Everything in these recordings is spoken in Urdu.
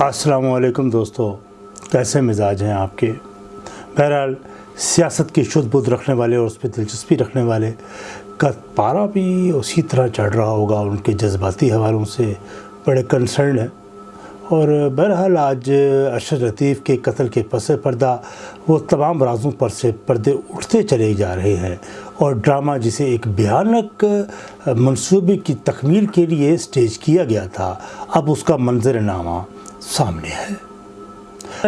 السلام علیکم دوستو، کیسے مزاج ہیں آپ کے؟ بہرحال، سیاست کی شد بدھ رکھنے والے اور اس پہ دلچسپی رکھنے والے کا پارا بھی اسی طرح چڑھ رہا ہوگا ان کے جذباتی حوالوں سے بڑے کنسرن ہیں۔ اور بہرحال، آج ارشد لطیف کے قتل کے پس پردہ وہ تمام رازوں پر سے پردے اٹھتے چلے جا رہے ہیں اور ڈرامہ جسے ایک بھیانک منصوبے کی تکمیل کے لیے سٹیج کیا گیا تھا، اب اس کا منظر نامہ سامنے ہے۔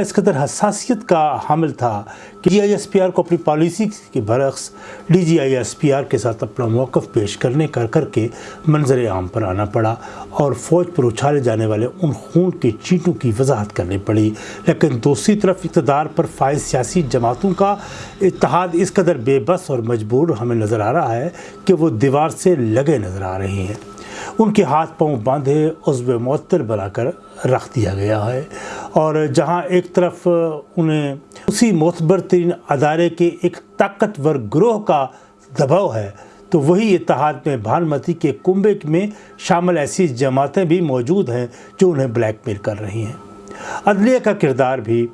اس قدر حساسیت کا حامل تھا کہ D I S P R کو اپنی پالیسی کے برعکس D G I S P R کے ساتھ اپنا موقف پیش کرنے کر کر کے منظر عام پر آنا پڑا اور فوج پر اچھالے جانے والے ان خون کے چیٹوں کی وضاحت کرنی پڑی۔ لیکن دوسری طرف اقتدار پر فائز سیاسی جماعتوں کا اتحاد اس قدر بے بس اور مجبور ہمیں نظر آ رہا ہے کہ وہ دیوار سے لگے نظر آ رہے ہیں۔ ان کے ہاتھ پاؤں باندھے عضو معطر بنا کر رکھ دیا گیا ہے۔ اور جہاں ایک طرف انہیں اسی معتبر ترین ادارے کے ایک طاقتور گروہ کا دباؤ ہے، تو وہی اتحاد میں بھانمتی کے کنبے میں شامل ایسی جماعتیں بھی موجود ہیں جو انہیں بلیک میل کر رہی ہیں۔ عدلیہ کا کردار بھی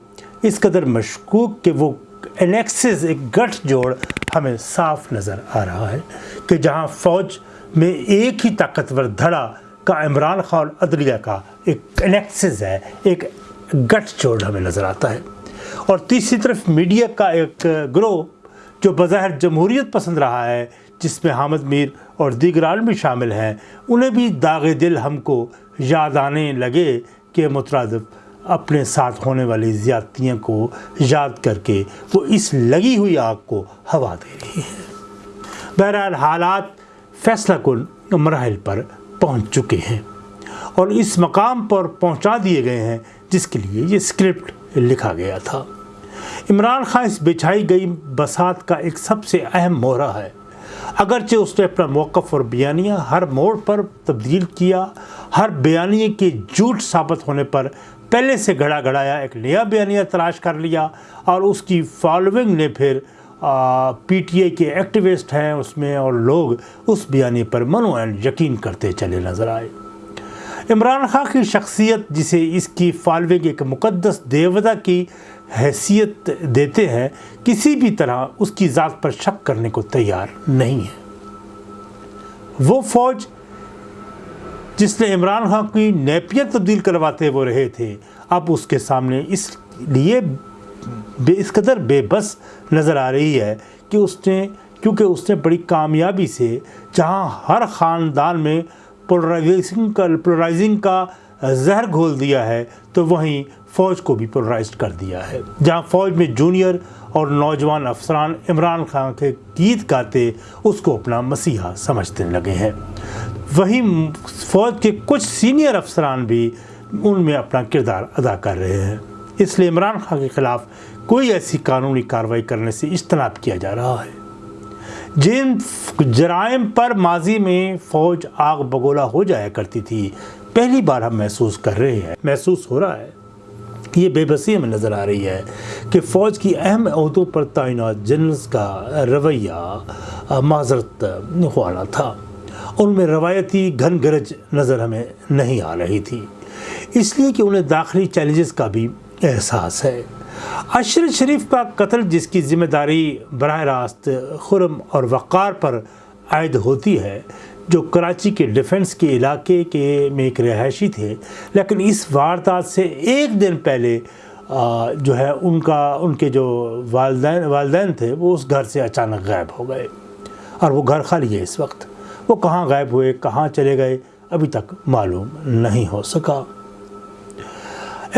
اس قدر مشکوک کہ وہ انیکسز ایک گٹھ جوڑ ہمیں صاف نظر آ رہا ہے کہ جہاں فوج میں ایک ہی طاقتور دھڑا کا عمران خان عدلیہ کا ایک کنیکسز ہے، ایک گٹھ جوڑ ہمیں نظر آتا ہے۔ اور تیسری طرف میڈیا کا ایک گروہ جو بظاہر جمہوریت پسند رہا ہے، جس میں حامد میر اور دیگر عالمی شامل ہیں، انہیں بھی داغ دل ہم کو یاد آنے لگے کہ مترادف اپنے ساتھ ہونے والی زیادتیاں کو یاد کر کے وہ اس لگی ہوئی آگ کو ہوا دے رہی ہے بہرحال حالات فیصلہ کن مراحل پر پہنچ چکے ہیں اور اس مقام پر پہنچا دیے گئے ہیں، جس کے لیے یہ اسکرپٹ لکھا گیا تھا۔ عمران خان اس بچھائی گئی بسات کا ایک سب سے اہم مہرہ ہے۔ اگرچہ اس نے اپنا موقف اور بیانیہ ہر موڑ پر تبدیل کیا، ہر بیانیے کے جھوٹ ثابت ہونے پر پہلے سے گھڑا گھڑایا، ایک نیا بیانیہ تلاش کر لیا اور اس کی فالوئنگ نے پھر پی ٹی اے کے ایکٹیوسٹ ہیں اس میں اور لوگ اس بیانی پر منوعین یقین کرتے چلے نظر آئے۔ عمران خان کی شخصیت جسے اس کی فالوگ ایک مقدس دیوتا کی حیثیت دیتے ہیں، کسی بھی طرح اس کی ذات پر شک کرنے کو تیار نہیں ہے۔ وہ فوج جس نے عمران خان کی نیپیت تبدیل کرواتے وہ رہے تھے، اب اس کے سامنے اس لیے بے اس قدر بے بس نظر آ رہی ہے کہ اس نے کیونکہ اس نے بڑی کامیابی سے جہاں ہر خاندان میں پولرائزنگ کا پولرائزنگ کا زہر گھول دیا ہے، تو وہیں فوج کو بھی پولرائزڈ کر دیا ہے۔ جہاں فوج میں جونیئر اور نوجوان افسران عمران خان کے گیت گاتے اس کو اپنا مسیحا سمجھتے لگے ہیں۔ وہیں فوج کے کچھ سینئر افسران بھی ان میں اپنا کردار ادا کر رہے ہیں۔ اس لیے عمران خان کے خلاف کوئی ایسی قانونی کارروائی کرنے سے اجتناب کیا جا رہا ہے۔ جن جرائم پر ماضی میں فوج آگ بگولا ہو جایا کرتی تھی، پہلی بار ہم محسوس کر رہے ہیں۔ محسوس ہو رہا ہے۔ یہ بے بسی ہمیں نظر آ رہی ہے کہ فوج کی اہم عہدوں پر تعینات جنرلز کا رویہ معذرت خوانا تھا۔ ان میں روایتی گھن گرج نظر ہمیں نہیں آ رہی تھی۔ اس لیے کہ انہیں داخلی چیلنجز کا بھی احساس ہے۔ اشرف شریف کا قتل جس کی ذمہ داری براہ راست خرم اور وقار پر عائد ہوتی ہے، جو کراچی کے ڈیفنس کے علاقے کے میں ایک رہائشی تھے، لیکن اس واردات سے ایک دن پہلے جو ہے، ان کا، ان کے جو والدین والدین تھے، وہ اس گھر سے اچانک غائب ہو گئے۔ اور وہ گھر خالی ہے اس وقت۔ وہ کہاں غائب ہوئے، کہاں چلے گئے، ابھی تک معلوم نہیں ہو سکا۔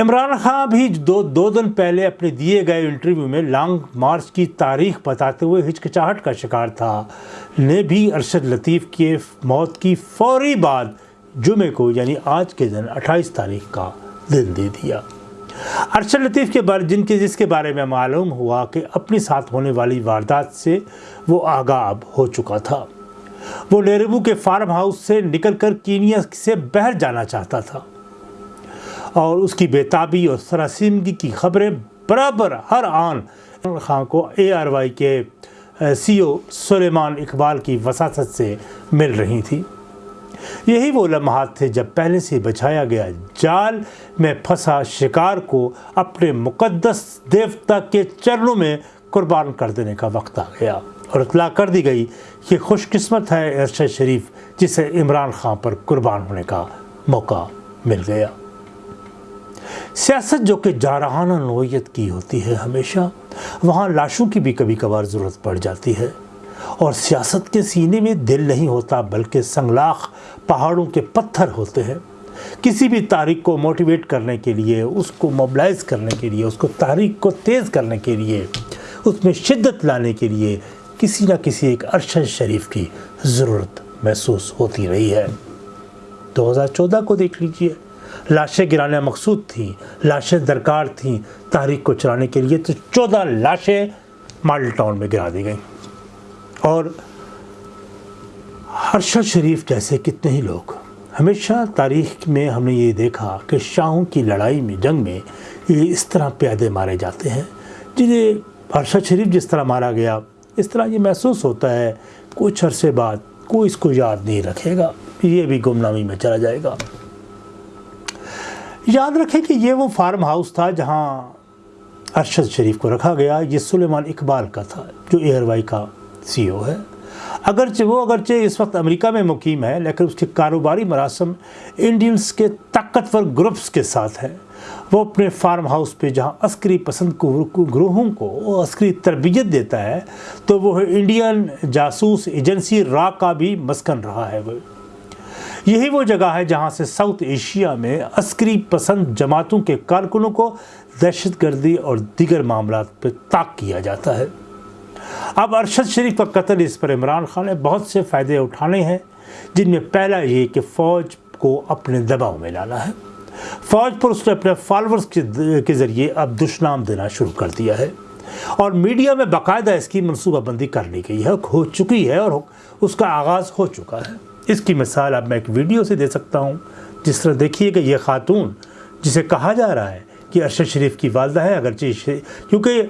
عمران خان بھی دو دو دن پہلے اپنے دیے گئے انٹرویو میں لانگ مارچ کی تاریخ بتاتے ہوئے ہچکچاہٹ کا شکار تھا۔ نے بھی ارشد لطیف کے موت کی فوری بعد جمعے کو یعنی آج کے دن اٹھائیس تاریخ کا دن دے دیا۔ ارشد لطیف کے بارے جن کے جس کے بارے میں معلوم ہوا کہ اپنی ساتھ ہونے والی واردات سے وہ آگاہ ہو چکا تھا۔ وہ نیربو کے فارم ہاؤس سے نکل کر کینیا سے بہر جانا چاہتا تھا۔ اور اس کی بیتابی اور سراسیمگی کی خبریں برابر ہر آن۔ خان کو اے آر وائی کے سی او سلیمان اقبال کی وساست سے مل رہی تھی۔ یہی وہ لمحات تھے جب پہلے سے بچایا گیا جال میں پھنسا شکار کو اپنے مقدس دیوتا کے چرنوں میں قربان کر دینے کا وقت آ گیا اور اطلاع کر دی گئی کہ خوش قسمت ہے ارشد شریف جسے عمران خان پر قربان ہونے کا موقع مل گیا۔ سیاست جو کہ جارحانہ نوعیت کی ہوتی ہے ہمیشہ، وہاں لاشوں کی بھی کبھی کبھار ضرورت پڑ جاتی ہے۔ اور سیاست کے سینے میں دل نہیں ہوتا بلکہ سنگلاخ پہاڑوں کے پتھر ہوتے ہیں۔ کسی بھی تاریخ کو موٹیویٹ کرنے کے لیے، اس کو موبلائز کرنے کے لیے، اس کو تاریخ کو تیز کرنے کے لیے، اس میں شدت لانے کے لیے کسی نہ کسی ایک ارشد شریف کی ضرورت محسوس ہوتی رہی ہے۔ دو ہزار چودہ کو دیکھ لیجیے۔ لاشیں گرانا مقصود تھیں، لاشیں درکار تھیں تاریخ کو چلانے کے لیے، تو چودہ لاشیں ماڈل ٹاؤن میں گرا دی گئیں۔ اور ارشد شریف جیسے کتنے ہی لوگ۔ ہمیشہ تاریخ میں ہم نے یہ دیکھا کہ شاہوں کی لڑائی میں، جنگ میں یہ اس طرح پیادے مارے جاتے ہیں۔ جنہیں ارشد شریف جس طرح مارا گیا، اس طرح یہ محسوس ہوتا ہے، کچھ عرصے بعد کوئی اس کو یاد نہیں رکھے گا، یہ بھی گمنامی میں چلا جائے گا۔ یاد رکھیں کہ یہ وہ فارم ہاؤس تھا جہاں ارشد شریف کو رکھا گیا، یہ سلیمان اقبال کا تھا، جو ایئر وائی کا سی او ہے۔ اگرچہ وہ اگرچہ اس وقت امریکہ میں مقیم ہے، لیکن اس کے کاروباری مراسم انڈینس کے طاقتور گروپس کے ساتھ ہیں۔ وہ اپنے فارم ہاؤس پہ جہاں عسکری پسند گروہوں کو عسکری تربیت دیتا ہے، تو وہ انڈین جاسوس ایجنسی را کا بھی مسکن رہا ہے۔ وہ یہی وہ جگہ ہے جہاں سے ساؤتھ ایشیا میں عسکری پسند جماعتوں کے کارکنوں کو دہشت گردی اور دیگر معاملات پہ تاک کیا جاتا ہے۔ اب ارشد شریف کا قتل اس پر عمران خان نے بہت سے فائدے اٹھانے ہیں، جن میں پہلا یہ کہ فوج کو اپنے دباؤ میں لانا ہے۔ فوج پر اس نے اپنے فالورز کے ذریعے اب دشنام دینا شروع کر دیا ہے۔ اور میڈیا میں باقاعدہ اس کی منصوبہ بندی کر لی گئی ہے ہو چکی ہے اور اس کا آغاز ہو چکا ہے۔ اس کی مثال اب میں ایک ویڈیو سے دے سکتا ہوں۔ جس طرح دیکھیے کہ یہ خاتون، جسے کہا جا رہا ہے کہ ارشد شریف کی والدہ ہے اگرچہ کیونکہ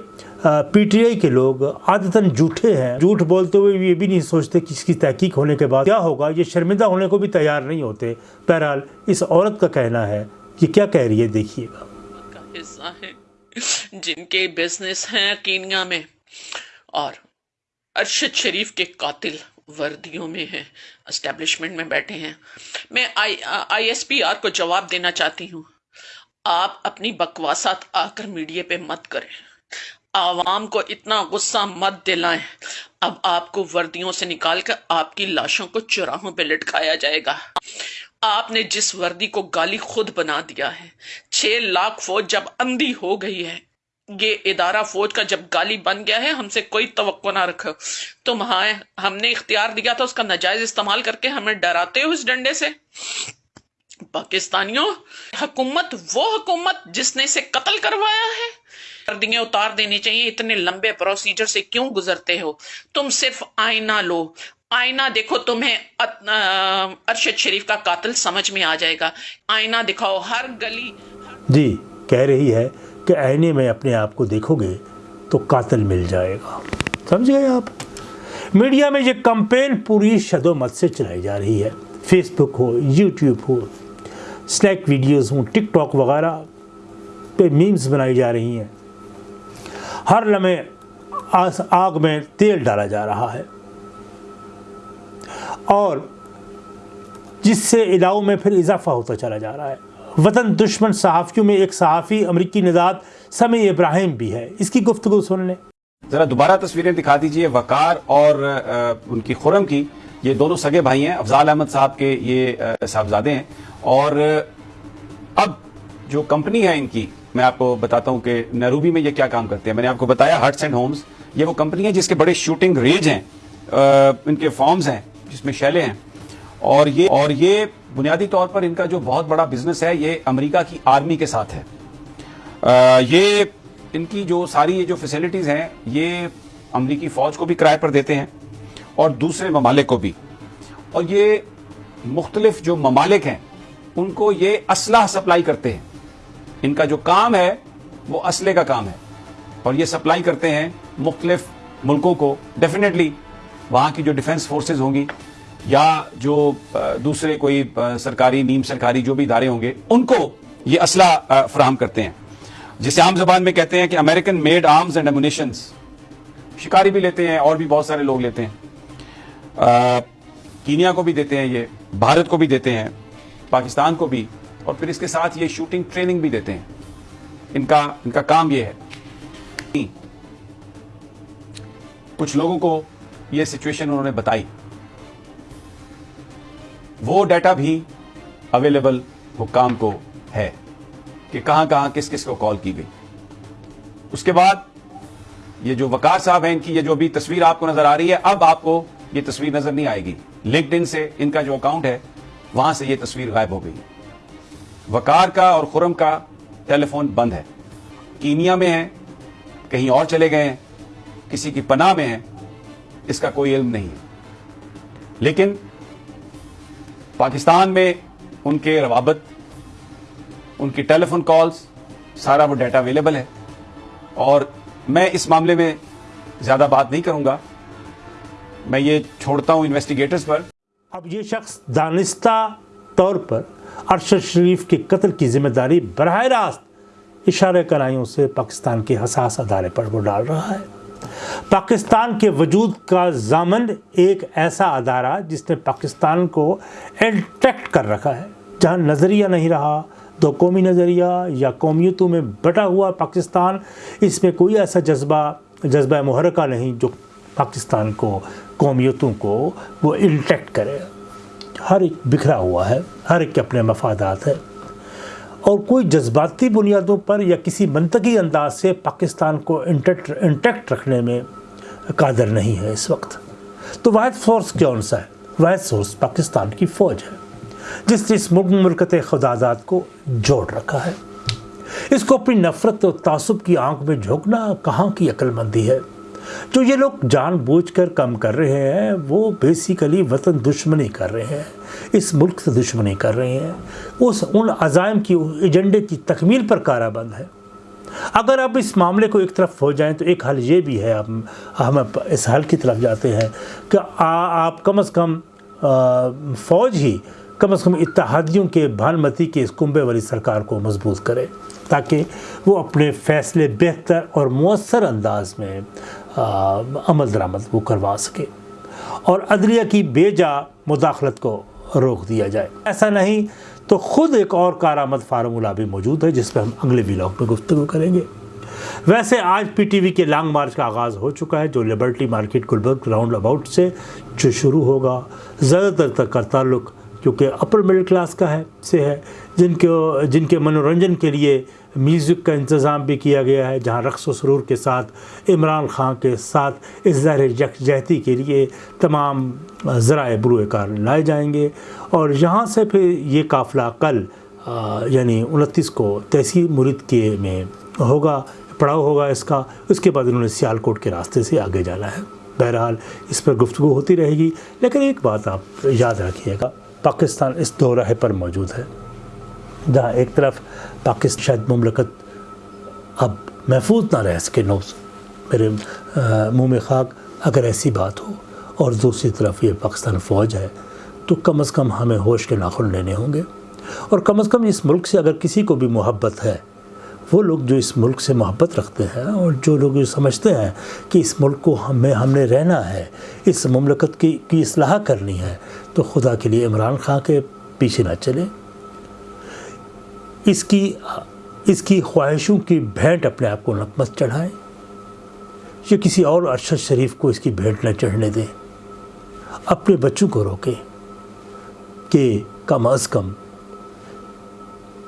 پی ٹی آئی کے لوگ عادتاً جھوٹے ہیں۔ جھوٹ بولتے ہوئے یہ بھی نہیں سوچتے کہ اس کی تحقیق ہونے کے بعد کیا ہوگا۔ یہ شرمندہ ہونے کو بھی تیار نہیں ہوتے۔ بہرحال، اس عورت کا کہنا ہے یہ کیا کہہ رہی ہے، دیکھیے۔ گا جن کے بزنس ہیں کینیا میں، اور ارشد شریف کے قاتل۔ وردیوں میں ہیں اسٹیبلشمنٹ میں بیٹھے ہیں۔ میں آئی ایس پی آر کو جواب دینا چاہتی ہوں۔ آپ اپنی بکواسات آ کر میڈیا پہ مت کریں۔ عوام کو اتنا غصہ مت دلائیں۔ اب آپ کو وردیوں سے نکال کر آپ کی لاشوں کو چراہوں پہ لٹکایا جائے گا۔ آپ نے جس وردی کو گالی خود بنا دیا ہے، چھ لاکھ فوج جب اندھی ہو گئی ہے یہ ادارہ فوج کا جب گالی بن گیا ہے، ہم سے کوئی توقع نہ رکھو۔ تم ہم نے اختیار دیا تھا اس کا نجائز استعمال کر کے ہمیں ڈراتے ہو اس ڈنڈے سے۔ پاکستانیوں، حکومت، وہ حکومت جس نے اسے قتل کروایا ہے۔ وردیاں اتار دینی چاہیے، اتنے لمبے پروسیجر سے کیوں گزرتے ہو؟ تم صرف آئینہ لو۔ آئینہ دیکھو، تمہیں ارشد شریف کا قاتل سمجھ میں آ جائے گا۔ آئینہ دکھاؤ، ہر گلی جی کہہ رہی ہے کہ آئینے میں اپنے آپ کو دیکھو گے تو قاتل مل جائے گا۔ سمجھ گئے آپ؟ میڈیا میں یہ کمپین پوری شد و مت سے چلائی جا رہی ہے۔ فیس بک ہو، یوٹیوب ہو سلیک ویڈیوز ہوں، ٹک ٹاک وغیرہ پہ میمز بنائی جا رہی ہیں۔ ہر لمحے آگ میں تیل ڈالا جا رہا ہے۔ اور جس سے اداؤں میں پھر اضافہ ہوتا چلا جا رہا ہے۔ وطن دشمن صحافیوں میں ایک صحافی امریکی نژاد سمی ابراہیم بھی ہے۔ اس کی گفتگو سن لیں۔ ذرا دوبارہ تصویریں دکھا دیجیے۔ وقار اور ان کی خورم کی۔ یہ دونوں سگے بھائی ہیں۔ افضال احمد صاحب کے یہ صاحبزادے ہیں۔ اور اب جو کمپنی ہے ان کی، میں آپ کو بتاتا ہوں کہ نیروبی میں یہ کیا کام کرتے ہیں۔ میں نے آپ کو بتایا ہرٹس اینڈ ہومز۔ یہ وہ کمپنی ہے جس کے بڑے شوٹنگ ریج ہیں۔ ان کے فارمز ہیں، جس میں شیلے ہیں۔ اور یہ اور یہ بنیادی طور پر ان کا جو بہت بڑا بزنس ہے، یہ امریکہ کی آرمی کے ساتھ ہے۔ یہ ان کی جو ساری یہ جو فیسلٹیز ہیں، یہ امریکی فوج کو بھی کرائے پر دیتے ہیں اور دوسرے ممالک کو بھی۔ اور یہ مختلف جو ممالک ہیں، ان کو یہ اسلحہ سپلائی کرتے ہیں۔ ان کا جو کام ہے، وہ اسلحے کا کام ہے۔ اور یہ سپلائی کرتے ہیں مختلف ملکوں کو۔ ڈیفینیٹلی وہاں کی جو ڈیفنس فورسز ہوں گی یا جو دوسرے کوئی سرکاری، نیم سرکاری جو بھی ادارے ہوں گے، ان کو یہ اسلحہ فراہم کرتے ہیں۔ جسے عام زبان میں کہتے ہیں کہ American made arms and ammunitions شکاری بھی لیتے ہیں، اور بھی بہت سارے لوگ لیتے ہیں۔ کینیا کو بھی دیتے ہیں یہ، بھارت کو بھی دیتے ہیں، پاکستان کو بھی، اور پھر اس کے ساتھ یہ شوٹنگ ٹریننگ بھی دیتے ہیں۔ ان کا ان کا کام یہ ہے۔ کچھ لوگوں کو یہ سچویشن انہوں نے بتائی۔ وہ ڈیٹا بھی اویلیبل حکام کو ہے کہ کہاں کہاں کس کس کو کال کی گئی۔ اس کے بعد یہ جو وکار صاحب ہیں ان کی یہ جو بھی تصویر آپ کو نظر آ رہی ہے، اب آپ کو یہ تصویر نظر نہیں آئے گی۔ لنکڈ ان سے ان کا جو اکاؤنٹ ہے، وہاں سے یہ تصویر غائب ہو گئی۔ وکار کا اور خرم کا ٹیلی فون بند ہے۔ کینیا میں ہے کہیں اور چلے گئے ہیں، کسی کی پناہ میں ہے اس کا کوئی علم نہیں ہے۔ لیکن پاکستان میں ان کے روابط، ان کی ٹیلی فون کالز، سارا وہ ڈیٹا اویلیبل ہے۔ اور میں اس معاملے میں زیادہ بات نہیں کروں گا۔ میں یہ چھوڑتا ہوں انویسٹیگیٹرز پر۔ اب یہ شخص دانستہ طور پر ارشد شریف کے قتل کی ذمہ داری براہ راست اشارے کرائیوں سے پاکستان کے حساس ادارے پر وہ ڈال رہا ہے۔ پاکستان کے وجود کا ضامن ایک ایسا ادارہ جس نے پاکستان کو انٹیکٹ کر رکھا ہے، جہاں نظریہ نہیں رہا، دو قومی نظریہ یا قومیتوں میں بٹا ہوا پاکستان، اس میں کوئی ایسا جذبہ جذبہ محرکہ نہیں جو پاکستان کو، قومیتوں کو وہ انٹیکٹ کرے۔ ہر ایک بکھرا ہوا ہے، ہر ایک کے اپنے مفادات ہیں۔ اور کوئی جذباتی بنیادوں پر یا کسی منطقی انداز سے پاکستان کو انٹیکٹ رکھنے میں قادر نہیں ہے اس وقت۔ تو واحد فورس کون سا ہے؟ واحد سورس پاکستان کی فوج ہے، جس نے اس ملکت خدادات کو جوڑ رکھا ہے۔ اس کو اپنی نفرت و تعصب کی آنکھ میں جھونکنا کہاں کی عقل مندی ہے؟ جو یہ لوگ جان بوجھ کر کم کر رہے ہیں، وہ بیسیکلی وطن دشمنی کر رہے ہیں۔ اس ملک سے دشمنی کر رہے ہیں۔ اس ان عزائم کی ایجنڈے کی تکمیل پر کارا بند ہے۔ اگر آپ اس معاملے کو ایک طرف ہو جائیں تو ایک حل یہ بھی ہے، ہم اس حل کی طرف جاتے ہیں کہ آپ کم از کم فوج ہی کم از کم اتحادیوں کے بھانمتی کے اس کنبے والی سرکار کو مضبوط کرے تاکہ وہ اپنے فیصلے بہتر اور مؤثر انداز میں عمل درآمد وہ کروا سکے۔ اور عدلیہ کی بے جا مداخلت کو روک دیا جائے۔ ایسا نہیں تو خود ایک اور کارآمد فارمولہ بھی موجود ہے جس پہ ہم اگلے ولاگ میں گفتگو کریں گے۔ ویسے آج پی ٹی وی کے لانگ مارچ کا آغاز ہو چکا ہے جو Liberty Market Gulberg roundabout سے جو شروع ہوگا۔ زیادہ تر تک کا تعلق کیونکہ اپر مڈل کلاس کا ہے، سے ہے، جن کے جن کے منورنجن کے لیے میوزک کا انتظام بھی کیا گیا ہے، جہاں رقص و سرور کے ساتھ، عمران خان کے ساتھ، اظہار یکجہتی کے لیے تمام ذرائع بروئے کار لائے جائیں گے۔ اور یہاں سے پھر یہ قافلہ کل یعنی انتیس کو تحصیل مرید کے میں ہوگا، پڑاؤ ہوگا اس کا۔ اس کے بعد انہوں نے سیالکوٹ کے راستے سے آگے جانا ہے۔ بہرحال اس پر گفتگو ہوتی رہے گی۔ لیکن ایک بات آپ یاد رکھیے گا، پاکستان اس دو راہ پر موجود ہے۔ جہاں ایک طرف پاکستان شاید مملکت اب محفوظ نہ رہ سکے نوز میرے منہ میں خاک، اگر ایسی بات ہو اور دوسری طرف یہ پاکستان فوج ہے، تو کم از کم ہمیں ہوش کے ناخن لینے ہوں گے۔ اور کم از کم اس ملک سے اگر کسی کو بھی محبت ہے، وہ لوگ جو اس ملک سے محبت رکھتے ہیں اور جو لوگ یہ سمجھتے ہیں کہ اس ملک کو ہمیں ہم نے رہنا ہے، اس مملکت کی کی اصلاح کرنی ہے، تو خدا کے لیے عمران خان کے پیچھے نہ چلیں۔ اس کی اس کی خواہشوں کی بھینٹ اپنے آپ کو نقمت چڑھائیں یا کسی اور ارشد شریف کو اس کی بھینٹ نہ چڑھنے دیں اپنے بچوں کو روکیں کہ کم از کم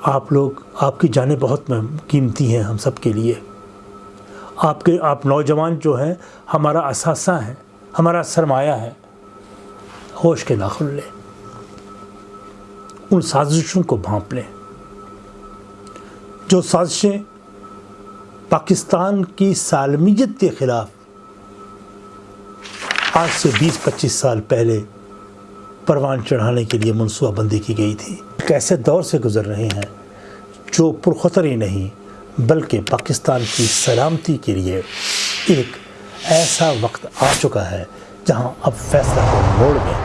آپ لوگ، آپ کی جانیں بہت قیمتی ہیں ہم سب کے لیے۔ آپ کے، آپ نوجوان جو ہیں، ہمارا اثاثہ ہیں، ہمارا سرمایہ ہے۔ ہوش کے ناخن لیں ان سازشوں کو بھانپ لیں۔ جو سازشیں پاکستان کی سالمیت کے خلاف آج سے بیس پچیس سال پہلے پروان چڑھانے کے لیے منصوبہ بندی کی گئی تھی۔ ایک ایسے دور سے گزر رہے ہیں جو پرخطر ہی نہیں، بلکہ پاکستان کی سلامتی کے لیے ایک ایسا وقت آ چکا ہے جہاں اب فیصلہ کو موڑ میں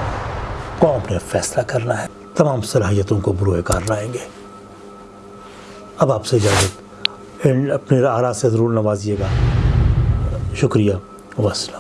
قوم نے فیصلہ کرنا ہے۔ تمام صلاحیتوں کو بروئے کار لائیں گے۔ اب آپ سے اجازت. اپنے آرا سے ضرور نوازیے گا. شکریہ. وسلام